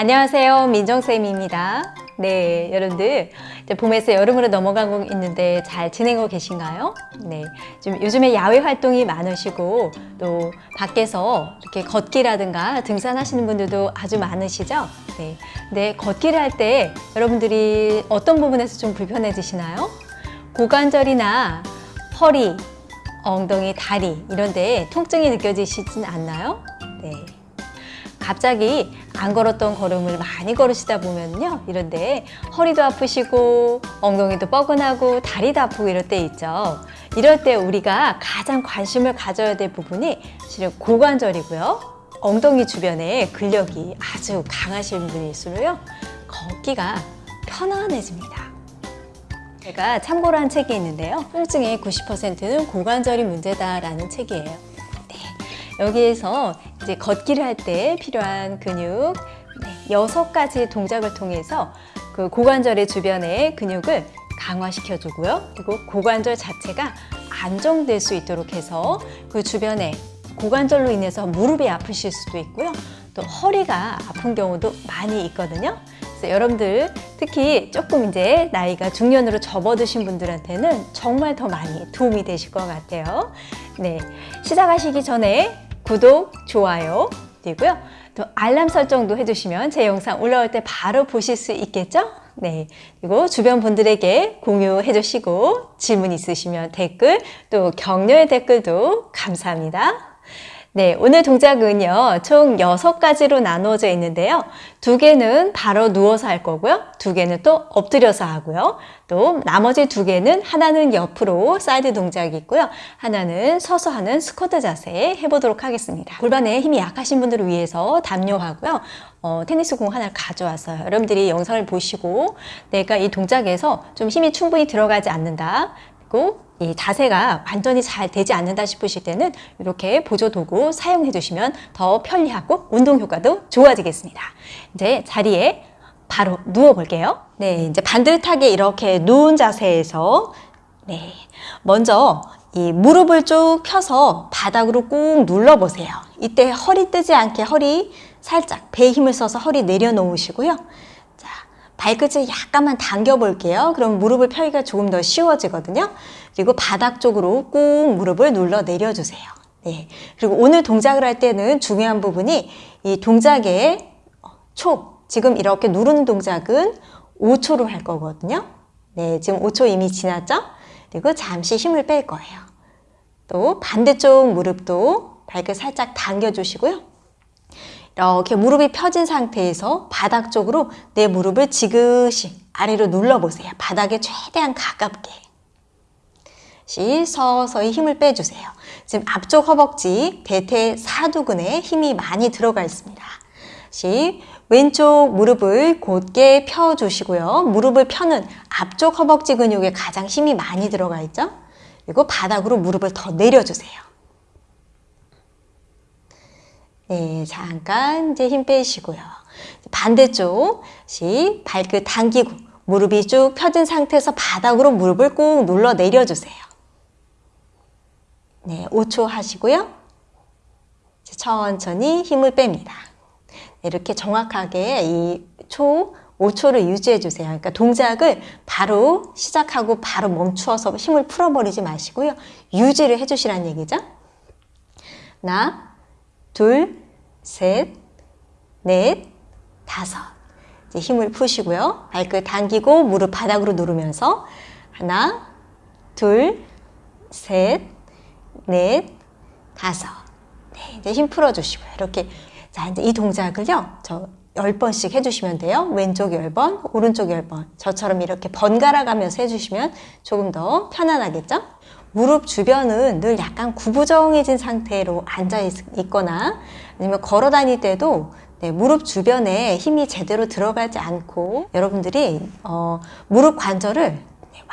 안녕하세요. 민정쌤입니다. 네, 여러분들 봄에서 여름으로 넘어가고 있는데 잘 지내고 계신가요? 네, 좀 요즘에 야외 활동이 많으시고 또 밖에서 이렇게 걷기라든가 등산하시는 분들도 아주 많으시죠? 네, 근데 걷기를 할 때 여러분들이 어떤 부분에서 좀 불편해지시나요? 고관절이나 허리, 엉덩이, 다리 이런 데 통증이 느껴지시진 않나요? 네. 갑자기 안 걸었던 걸음을 많이 걸으시다 보면요. 이런데 허리도 아프시고 엉덩이도 뻐근하고 다리도 아프고 이럴 때 있죠. 이럴 때 우리가 가장 관심을 가져야 될 부분이 실은 고관절이고요. 엉덩이 주변에 근력이 아주 강하신 분일수록요 걷기가 편안해집니다. 제가 참고로 한 책이 있는데요. 통증의 90%는 고관절이 문제다라는 책이에요. 여기에서 이제 걷기를 할 때 필요한 근육 네, 여섯 가지 동작을 통해서 그 고관절의 주변의 근육을 강화시켜 주고요. 그리고 고관절 자체가 안정될 수 있도록 해서 그 주변에 고관절로 인해서 무릎이 아프실 수도 있고요. 또 허리가 아픈 경우도 많이 있거든요. 그래서 여러분들 특히 조금 이제 나이가 중년으로 접어드신 분들한테는 정말 더 많이 도움이 되실 것 같아요. 네, 시작하시기 전에 구독, 좋아요 되고요. 또 알람 설정도 해주시면 제 영상 올라올 때 바로 보실 수 있겠죠? 네. 그리고 주변 분들에게 공유해 주시고 질문 있으시면 댓글 또 격려의 댓글도 감사합니다. 네, 오늘 동작은요, 총 여섯 가지로 나누어져 있는데요. 두 개는 바로 누워서 할 거고요. 두 개는 또 엎드려서 하고요. 또 나머지 두 개는 하나는 옆으로 사이드 동작이 있고요. 하나는 서서 하는 스쿼트 자세 해보도록 하겠습니다. 골반에 힘이 약하신 분들을 위해서 담요하고요. 어, 테니스 공 하나를 가져왔어요. 여러분들이 영상을 보시고 내가 이 동작에서 좀 힘이 충분히 들어가지 않는다. 그리고 이 자세가 완전히 잘 되지 않는다 싶으실 때는 이렇게 보조 도구 사용해 주시면 더 편리하고 운동 효과도 좋아지겠습니다. 이제 자리에 바로 누워 볼게요. 네, 이제 반듯하게 이렇게 누운 자세에서 네, 먼저 이 무릎을 쭉 펴서 바닥으로 꾹 눌러 보세요. 이때 허리 뜨지 않게 허리 살짝 배에 힘을 써서 허리 내려놓으시고요. 발끝을 약간만 당겨 볼게요. 그럼 무릎을 펴기가 조금 더 쉬워지거든요. 그리고 바닥 쪽으로 꾹 무릎을 눌러 내려주세요. 네. 그리고 오늘 동작을 할 때는 중요한 부분이 이 동작의 초, 지금 이렇게 누르는 동작은 5초로 할 거거든요. 네, 지금 5초 이미 지났죠? 그리고 잠시 힘을 뺄 거예요. 또 반대쪽 무릎도 발끝 살짝 당겨주시고요. 이렇게 무릎이 펴진 상태에서 바닥 쪽으로 내 무릎을 지그시 아래로 눌러보세요. 바닥에 최대한 가깝게. 시 서서히 힘을 빼주세요. 지금 앞쪽 허벅지, 대퇴 사두근에 힘이 많이 들어가 있습니다. 시 왼쪽 무릎을 곧게 펴주시고요. 무릎을 펴는 앞쪽 허벅지 근육에 가장 힘이 많이 들어가 있죠. 그리고 바닥으로 무릎을 더 내려주세요. 네, 잠깐 이제 힘 빼시고요. 반대쪽 시 발끝 당기고 무릎이 쭉 펴진 상태에서 바닥으로 무릎을 꾹 눌러 내려주세요. 네, 5초 하시고요. 천천히 힘을 뺍니다. 이렇게 정확하게 이 초 5초를 유지해 주세요. 그러니까 동작을 바로 시작하고 바로 멈추어서 힘을 풀어버리지 마시고요. 유지를 해주시라는 얘기죠. 하나, 둘, 셋, 넷, 다섯. 이제 힘을 푸시고요. 발끝 당기고 무릎 바닥으로 누르면서 하나, 둘, 셋, 넷, 다섯. 네, 이제 힘 풀어주시고요. 이렇게 자 이제 이 동작을요. 저 10번씩 해주시면 돼요. 왼쪽 10번, 오른쪽 10번. 저처럼 이렇게 번갈아 가면서 해주시면 조금 더 편안하겠죠? 무릎 주변은 늘 약간 구부정해진 상태로 앉아 있거나 아니면 걸어 다닐 때도 네, 무릎 주변에 힘이 제대로 들어가지 않고 여러분들이 어, 무릎 관절을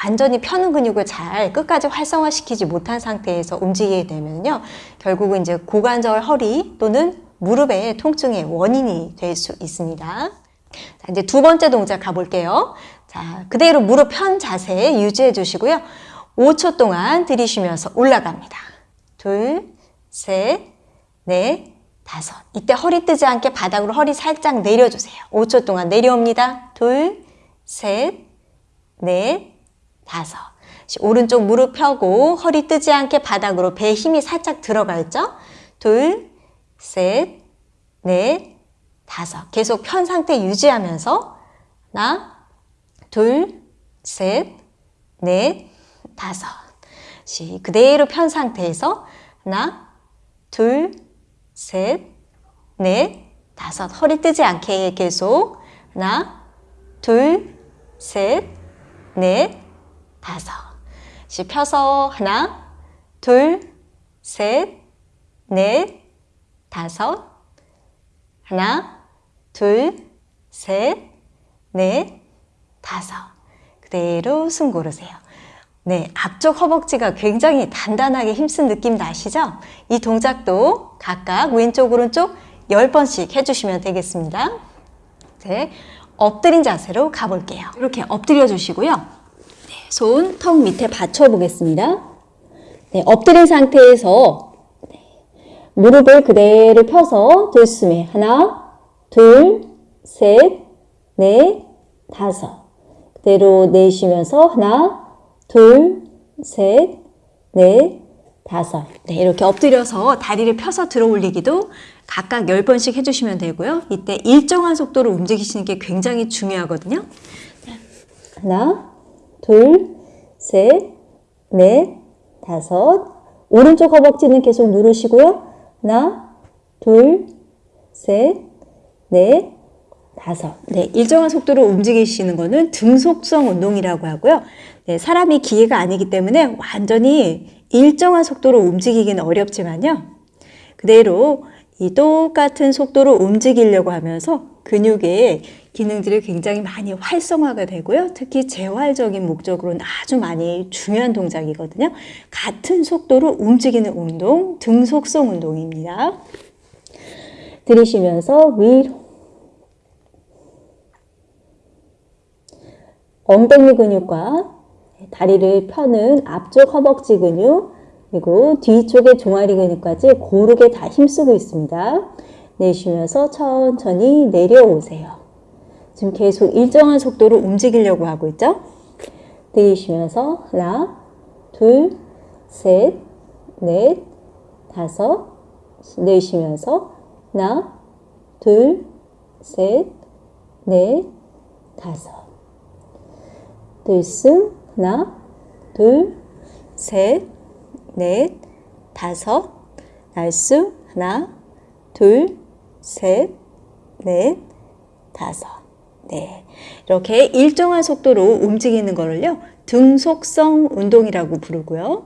완전히 펴는 근육을 잘 끝까지 활성화시키지 못한 상태에서 움직이게 되면요 결국은 이제 고관절 허리 또는 무릎의 통증의 원인이 될 수 있습니다. 자, 이제 두 번째 동작 가볼게요. 자 그대로 무릎 편 자세 유지해 주시고요 5초 동안 들이쉬면서 올라갑니다. 둘, 셋, 넷, 다섯. 이때 허리 뜨지 않게 바닥으로 허리 살짝 내려주세요. 5초 동안 내려옵니다. 둘, 셋, 넷, 다섯. 오른쪽 무릎 펴고 허리 뜨지 않게 바닥으로 배에 힘이 살짝 들어가 있죠? 둘, 셋, 넷, 다섯. 계속 편 상태 유지하면서 하나, 둘, 셋, 넷, 다섯. 시 그대로 편 상태에서 하나, 둘, 셋, 넷, 다섯. 허리 뜨지 않게 계속 하나, 둘, 셋, 넷, 다섯. 시 펴서 하나, 둘, 셋, 넷, 다섯. 하나, 둘, 셋, 넷, 다섯. 그대로 숨 고르세요. 네, 앞쪽 허벅지가 굉장히 단단하게 힘쓴 느낌 나시죠? 이 동작도 각각 왼쪽, 오른쪽 10번씩 해주시면 되겠습니다. 네, 엎드린 자세로 가볼게요. 이렇게 엎드려 주시고요. 네, 손 턱 밑에 받쳐 보겠습니다. 네, 엎드린 상태에서 네, 무릎을 그대로 펴서 들숨에 하나, 둘, 셋, 넷, 다섯. 그대로 내쉬면서 하나, 둘, 셋, 넷, 다섯. 네, 이렇게 엎드려서 다리를 펴서 들어 올리기도 각각 10번씩 해주시면 되고요. 이때 일정한 속도로 움직이시는 게 굉장히 중요하거든요. 하나, 둘, 셋, 넷, 다섯. 오른쪽 허벅지는 계속 누르시고요. 하나, 둘, 셋, 넷, 다섯. 네, 일정한 속도로 움직이시는 거는 등속성 운동이라고 하고요. 네, 사람이 기계가 아니기 때문에 완전히 일정한 속도로 움직이기는 어렵지만요. 그대로 이 똑같은 속도로 움직이려고 하면서 근육의 기능들이 굉장히 많이 활성화가 되고요. 특히 재활적인 목적으로는 아주 많이 중요한 동작이거든요. 같은 속도로 움직이는 운동, 등속성 운동입니다. 들이쉬면서 위로 엉덩이 근육과 다리를 펴는 앞쪽 허벅지 근육 그리고 뒤쪽의 종아리 근육까지 고르게 다 힘쓰고 있습니다. 내쉬면서 천천히 내려오세요. 지금 계속 일정한 속도로 움직이려고 하고 있죠? 들이쉬면서 하나, 둘, 셋, 넷, 다섯 내쉬면서 하나, 둘, 셋, 넷, 다섯 들숨 하나, 둘, 셋, 넷, 다섯. 날숨 하나, 둘, 셋, 넷, 다섯. 네, 이렇게 일정한 속도로 움직이는 거를요 등속성 운동이라고 부르고요.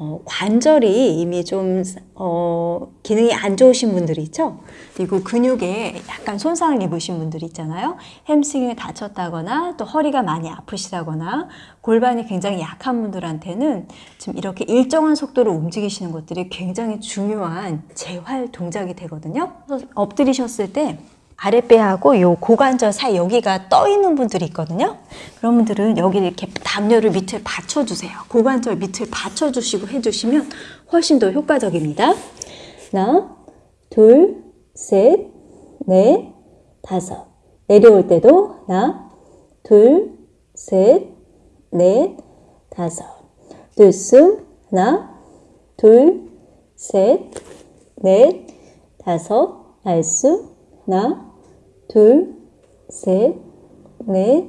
어, 관절이 이미 좀 어, 기능이 안 좋으신 분들이 있죠. 그리고 근육에 약간 손상을 입으신 분들이 있잖아요. 햄스트링이 다쳤다거나 또 허리가 많이 아프시다거나 골반이 굉장히 약한 분들한테는 지금 이렇게 일정한 속도로 움직이시는 것들이 굉장히 중요한 재활 동작이 되거든요. 엎드리셨을 때 아랫배하고 요 고관절 사이 여기가 떠 있는 분들이 있거든요. 그런 분들은 여기 이렇게 담요를 밑을 받쳐주세요. 고관절 밑을 받쳐주시고 해주시면 훨씬 더 효과적입니다. 하나, 둘, 셋, 넷, 다섯. 내려올 때도 하나, 둘, 셋, 넷, 다섯. 들숨 하나, 둘, 셋, 넷, 다섯. 날숨 하나, 둘, 셋, 넷,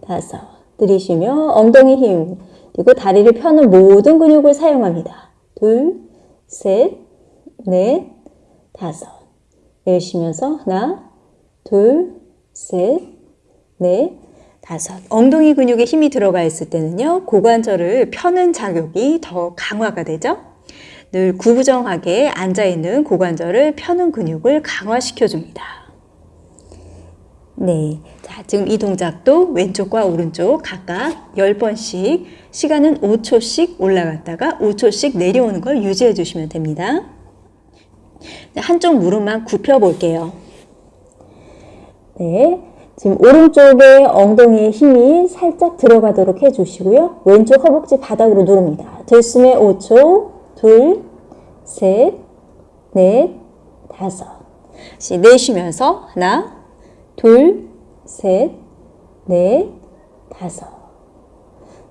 다섯. 들이쉬며 엉덩이 힘, 그리고 다리를 펴는 모든 근육을 사용합니다. 둘, 셋, 넷, 다섯. 내쉬면서 하나, 둘, 셋, 넷, 다섯. 엉덩이 근육에 힘이 들어가 있을 때는요, 고관절을 펴는 작용이 더 강화가 되죠. 늘 구부정하게 앉아있는 고관절을 펴는 근육을 강화시켜줍니다. 네. 자, 지금 이 동작도 왼쪽과 오른쪽 각각 10번씩 시간은 5초씩 올라갔다가 5초씩 내려오는 걸 유지해 주시면 됩니다. 한쪽 무릎만 굽혀 볼게요. 네. 지금 오른쪽에 엉덩이에 힘이 살짝 들어가도록 해주시고요. 왼쪽 허벅지 바닥으로 누릅니다. 들숨에 5초, 둘, 셋, 넷, 다섯. 내쉬면서 하나, 둘, 셋, 넷, 다섯.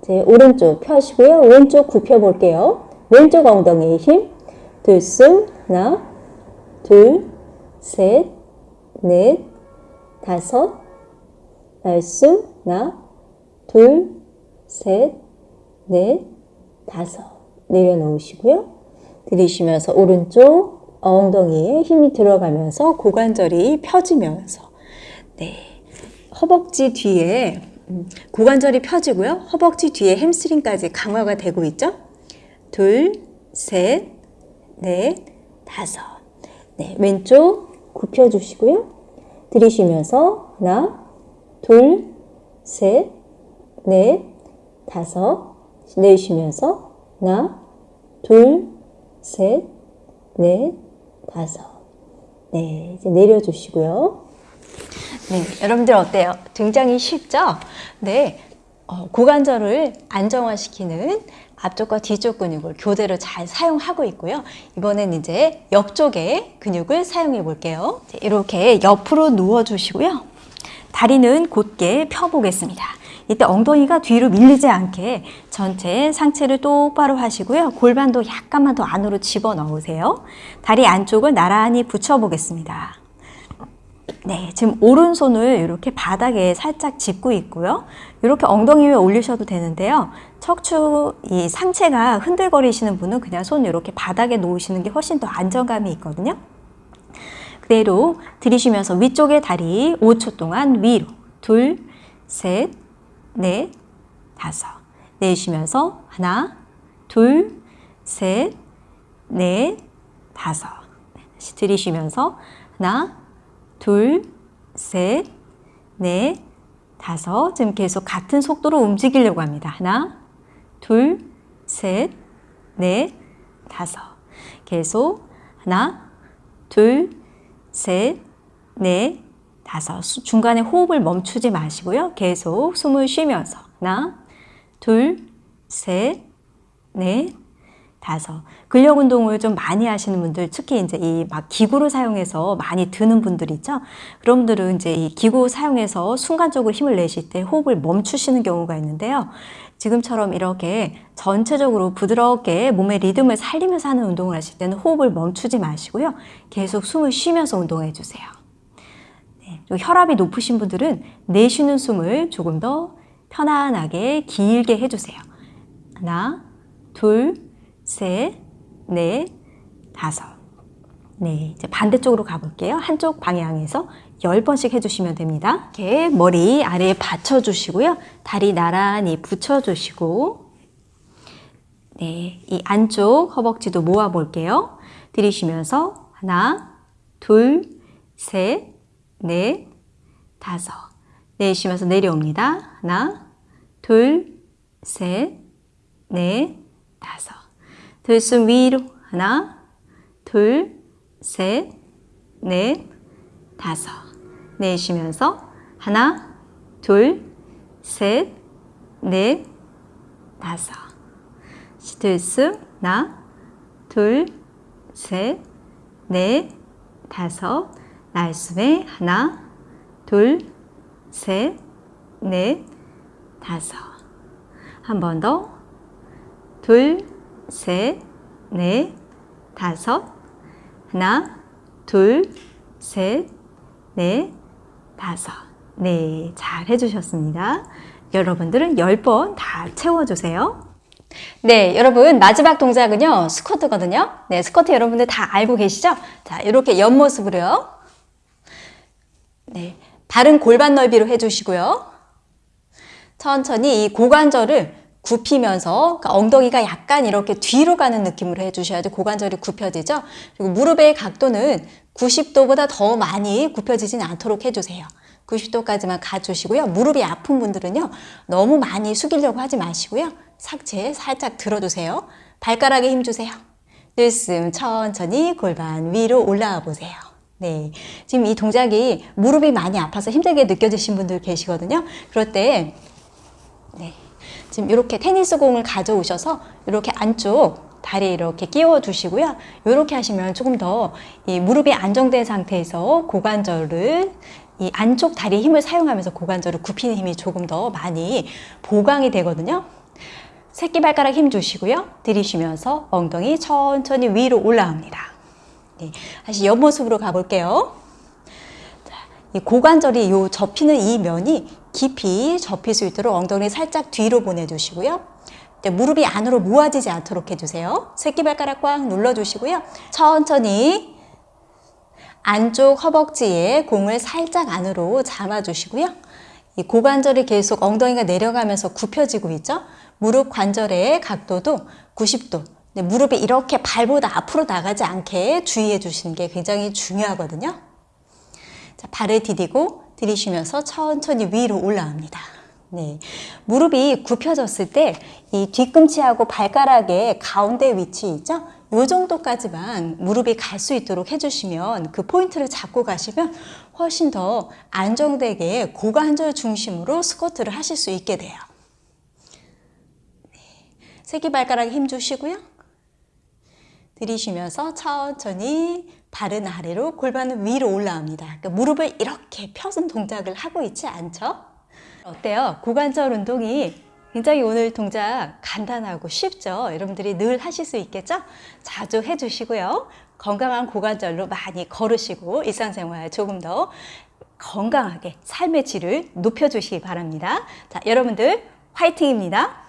이제 오른쪽 펴시고요. 왼쪽 굽혀 볼게요. 왼쪽 엉덩이에 힘. 들숨 하나, 둘, 셋, 넷, 다섯. 날숨 하나, 둘, 셋, 넷, 다섯. 내려놓으시고요. 들이쉬면서 오른쪽 엉덩이에 힘이 들어가면서 고관절이 펴지면서 네 허벅지 뒤에 음, 고관절이 펴지고요. 허벅지 뒤에 햄스트링까지 강화가 되고 있죠. 둘, 셋, 넷, 다섯. 네, 왼쪽 굽혀주시고요. 들이쉬면서 하나, 둘, 셋, 넷, 다섯. 내쉬면서 하나, 둘, 셋, 넷, 다섯. 네, 이제 내려주시고요. 네, 여러분들 어때요? 굉장히 쉽죠? 네, 어, 고관절을 안정화시키는 앞쪽과 뒤쪽 근육을 교대로 잘 사용하고 있고요. 이번엔 이제 옆쪽의 근육을 사용해 볼게요. 자, 이렇게 옆으로 누워 주시고요. 다리는 곧게 펴보겠습니다. 이때 엉덩이가 뒤로 밀리지 않게 전체 상체를 똑바로 하시고요. 골반도 약간만 더 안으로 집어 넣으세요. 다리 안쪽을 나란히 붙여 보겠습니다. 네, 지금 오른손을 이렇게 바닥에 살짝 짚고 있고요. 이렇게 엉덩이 위에 올리셔도 되는데요. 척추 이 상체가 흔들거리시는 분은 그냥 손 이렇게 바닥에 놓으시는 게 훨씬 더 안정감이 있거든요. 그대로 들이쉬면서 위쪽의 다리 5초 동안 위로 둘, 셋, 넷, 다섯 내쉬면서 하나, 둘, 셋, 넷, 다섯 들이쉬면서 하나, 둘, 셋, 넷, 다섯 지금 계속 같은 속도로 움직이려고 합니다. 하나, 둘, 셋, 넷, 다섯 계속 하나, 둘, 셋, 넷, 다섯. 중간에 호흡을 멈추지 마시고요. 계속 숨을 쉬면서 하나, 둘, 셋, 넷, 다섯. 근력 운동을 좀 많이 하시는 분들, 특히 이제 이 막 기구를 사용해서 많이 드는 분들 있죠. 그런 분들은 이제 이 기구 사용해서 순간적으로 힘을 내실 때 호흡을 멈추시는 경우가 있는데요. 지금처럼 이렇게 전체적으로 부드럽게 몸의 리듬을 살리면서 하는 운동을 하실 때는 호흡을 멈추지 마시고요. 계속 숨을 쉬면서 운동해 주세요. 네, 혈압이 높으신 분들은 내쉬는 숨을 조금 더 편안하게 길게 해주세요. 하나, 둘, 셋, 넷, 다섯. 네, 이제 반대쪽으로 가볼게요. 한쪽 방향에서 10번씩 해주시면 됩니다. 이렇게 머리 아래에 받쳐주시고요. 다리 나란히 붙여주시고 네, 이 안쪽 허벅지도 모아볼게요. 들이쉬면서 하나, 둘, 셋, 넷, 다섯. 내쉬면서 내려옵니다. 하나, 둘, 셋, 넷, 다섯. 들숨 위로 하나, 둘, 셋, 넷, 다섯. 내쉬면서 하나, 둘, 셋, 넷, 다섯. 들숨 하나, 둘, 셋, 넷, 다섯. 날숨에 하나, 둘, 셋, 넷, 다섯. 한 번 더. 둘, 셋, 넷, 다섯. 하나, 둘, 셋, 넷, 다섯. 네, 잘 해주셨습니다. 여러분들은 10번 다 채워주세요. 네, 여러분 마지막 동작은요 스쿼트거든요. 네, 스쿼트 여러분들 다 알고 계시죠? 자, 이렇게 옆모습으로요. 네, 발은 골반 넓이로 해주시고요. 천천히 이 고관절을 굽히면서 그러니까 엉덩이가 약간 이렇게 뒤로 가는 느낌으로 해주셔야지 고관절이 굽혀지죠. 그리고 무릎의 각도는 90도보다 더 많이 굽혀지진 않도록 해주세요. 90도까지만 가주시고요. 무릎이 아픈 분들은요. 너무 많이 숙이려고 하지 마시고요. 상체 살짝 들어주세요. 발가락에 힘주세요. 들숨 천천히 골반 위로 올라와 보세요. 네, 지금 이 동작이 무릎이 많이 아파서 힘들게 느껴지신 분들 계시거든요. 그럴 때 네, 지금 이렇게 테니스 공을 가져오셔서 이렇게 안쪽 다리 이렇게 끼워 두시고요. 이렇게 하시면 조금 더 이 무릎이 안정된 상태에서 고관절을 이 안쪽 다리 힘을 사용하면서 고관절을 굽히는 힘이 조금 더 많이 보강이 되거든요. 새끼발가락 힘 주시고요. 들이쉬면서 엉덩이 천천히 위로 올라옵니다. 네, 다시 옆모습으로 가볼게요. 고관절이 요 접히는 이 면이 깊이 접힐 수 있도록 엉덩이 살짝 뒤로 보내주시고요. 네, 무릎이 안으로 모아지지 않도록 해주세요. 새끼발가락 꽉 눌러주시고요. 천천히 안쪽 허벅지에 공을 살짝 안으로 잡아주시고요. 이 고관절이 계속 엉덩이가 내려가면서 굽혀지고 있죠. 무릎 관절의 각도도 90도. 네, 무릎이 이렇게 발보다 앞으로 나가지 않게 주의해 주시는 게 굉장히 중요하거든요. 자, 발을 디디고 들이쉬면서 천천히 위로 올라옵니다. 네. 무릎이 굽혀졌을 때 이 뒤꿈치하고 발가락의 가운데 위치 있죠? 요 정도까지만 무릎이 갈 수 있도록 해주시면 그 포인트를 잡고 가시면 훨씬 더 안정되게 고관절 중심으로 스쿼트를 하실 수 있게 돼요. 네. 새끼발가락에 힘 주시고요. 들이쉬면서 천천히 발은 아래로 골반은 위로 올라옵니다. 그러니까 무릎을 이렇게 펴는 동작을 하고 있지 않죠? 어때요? 고관절 운동이 굉장히 오늘 동작 간단하고 쉽죠? 여러분들이 늘 하실 수 있겠죠? 자주 해주시고요. 건강한 고관절로 많이 걸으시고 일상생활 조금 더 건강하게 삶의 질을 높여주시기 바랍니다. 자, 여러분들 화이팅입니다.